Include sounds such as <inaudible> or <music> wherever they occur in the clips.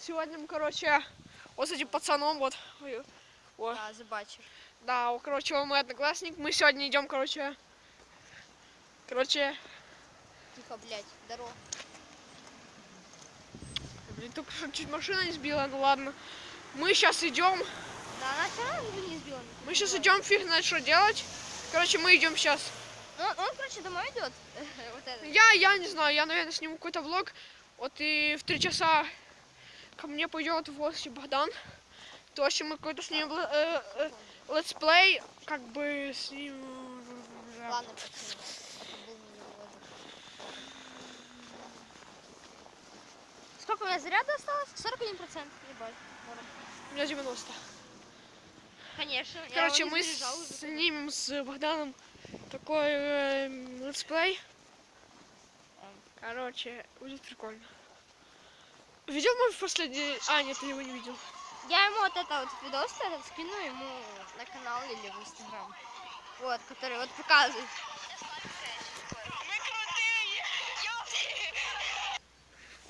Сегодня мы, короче, вот с этим пацаном, вот, о, Да, забачив. да, короче, он мой одноклассник. Мы сегодня идем, короче, короче, Тихо, блядь, здорово. блин, только что чуть машина не сбила, ну ладно. Мы сейчас идем, Да, она не сбила. мы сейчас идем, фиг знает, что делать. Короче, мы идем сейчас. Он, он, короче, домой идет. <laughs> вот это. Я, я не знаю, я, наверное, сниму какой-то влог. Вот и в три часа ко мне пойдет в гости Богдан. То, есть мы какой-то снимем ле- э, э, let's play, как бы с ним... Ладно. Сколько у меня заряда осталось? 41 процент. Ебать. У меня 90. Конечно. я Короче, мы снимем с Богданом такой э, let's play. Короче, будет прикольно. Видел мой последний... А, нет, ты его не видел. Я ему вот это вот видос этот скину ему на канал или в инстаграм. Вот, который вот показывает.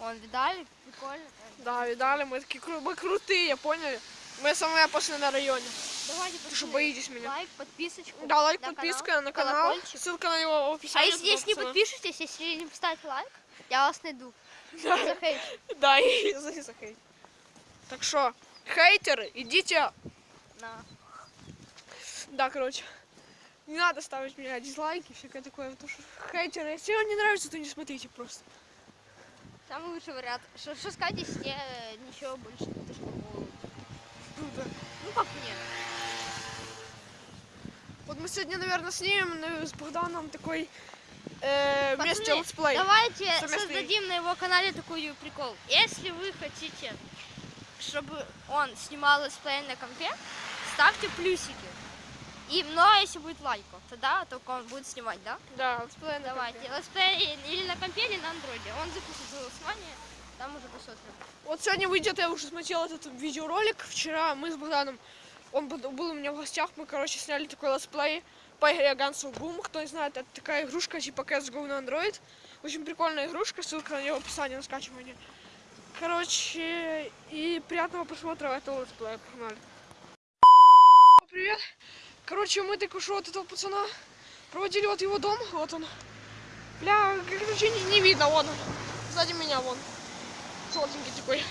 Он видали? Прикольно. Да, видали, мы такие мы крутые, поняли? Мы самые опасные на районе. Давайте, Вы что, боитесь меня? Лайк, подписочку. Да, лайк, на подписка на канал. колокольчик. Ссылка на него в А описании. если, если не подпишетесь, если не поставите лайк, я вас найду. Да. Захейт. <laughs> Да, и за за хейт. Так что, хейтеры, идите. На. Да, короче. Не надо ставить мне дизлайки, всякое такое. Потому что хейтеры, если вам не нравится, то не смотрите просто. Самый лучший вариант. Что, сказать, если э, ничего больше не такого. Круто. Ну как мне? Вот мы сегодня, наверное, снимем ну, с Богданом такой э, вместе летсплей. Давайте Совместный. создадим на его канале такой прикол. Если вы хотите, чтобы он снимал летсплей на компе, ставьте плюсики. И, но если будет лайков, тогда только он будет снимать, да? Да, летсплей на Давайте. Летсплей или на компе, или на андроиде. Он запустит голосование, там уже посмотрим. Вот сегодня выйдет, я уже смотрел этот видеоролик. Вчера мы с Богданом, он был был у меня в гостях, мы, короче, сняли такой летсплей по игре Guns of Boom. Кто не знает, это такая игрушка типа CSGO на Android. Очень прикольная игрушка, ссылка на нее в описании на скачивание. Короче, и приятного просмотра этого летсплея. Погнали. Привет. Короче, мы только что вот этого пацана проводили вот его дом, вот он. Бля, короче, не, не видно, вон он. Сзади меня, вон. Желтенький такой.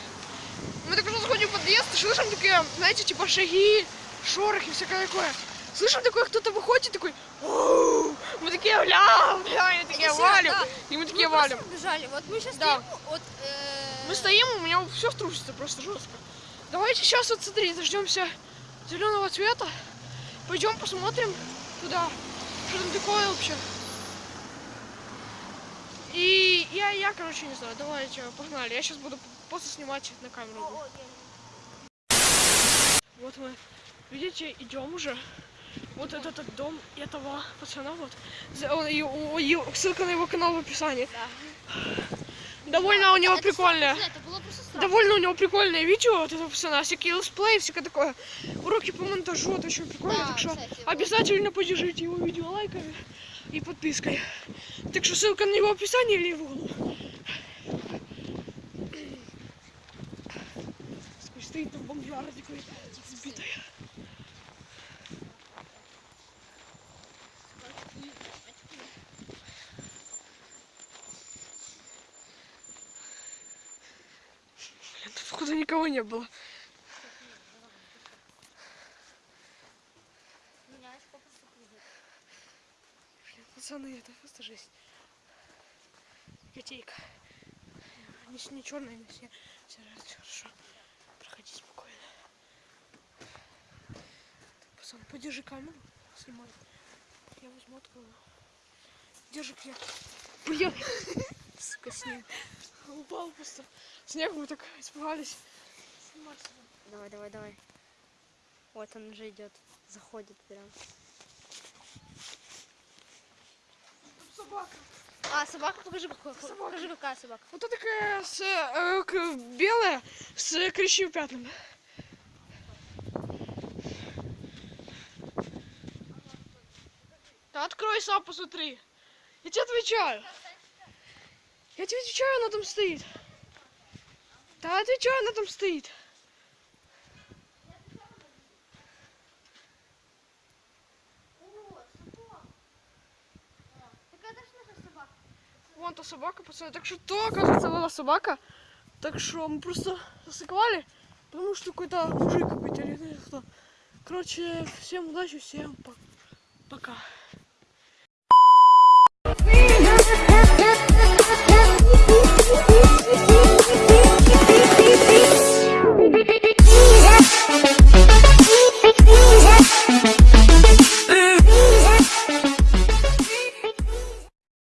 Мы только что заходим в подъезд слышим такие, знаете, типа шаги, шорохи, всякое такое. Слышим такое, кто-то выходит такой, «Оу!» мы такие, бля, бля, и такие валим, да. и мы такие Мы валим. бежали. Вот мы сейчас Да. стоим, вот... э, Мы стоим, у меня все трусится просто жестко. Давайте сейчас вот смотри, дождемся зеленого цвета. Пойдем посмотрим туда, что там такое вообще. И я, я, короче, не знаю, давайте, погнали. Я сейчас буду просто снимать на камеру. Вот мы, видите, идем уже. Вот этот, этот дом этого пацана, вот. Он- и- и- ссылка на его канал в описании. Да. Довольно у него Это Довольно у него прикольное видео от этого пацана, всякие летсплей, всякое такое. Уроки по монтажу, это очень прикольно, Да, так что кстати, вот. обязательно поддержите его видео лайками и подпиской. Так что ссылка на него в описании или в углу. Такой Стоит там бомжара такой никого не было. Блин, пацаны, это просто жесть. Котейка. Не, не черная, не все. Все хорошо. Проходи спокойно. Так, пацан, подержи камеру, снимай. Я возьму открою. Держи клетку. Бля, сука, снег. Упал просто. Снег, мы так испугались. Давай, давай, давай. Вот он уже идет. Заходит прям. собака. А, собака, покажи, собака. покажи какая собака. Вот эта такая с, э, э белая с крещевым пятнами. Да открой сам, посмотри. Я тебе отвечаю. Я тебе отвечаю, она там стоит. Да отвечаю, она там стоит. Вон та собака, пацаны. Так что то, оказывается, была собака. Так что мы просто засыковали, потому что какой-то мужик какой-то или знаю кто. Короче, всем удачи, всем по- пока. Woo!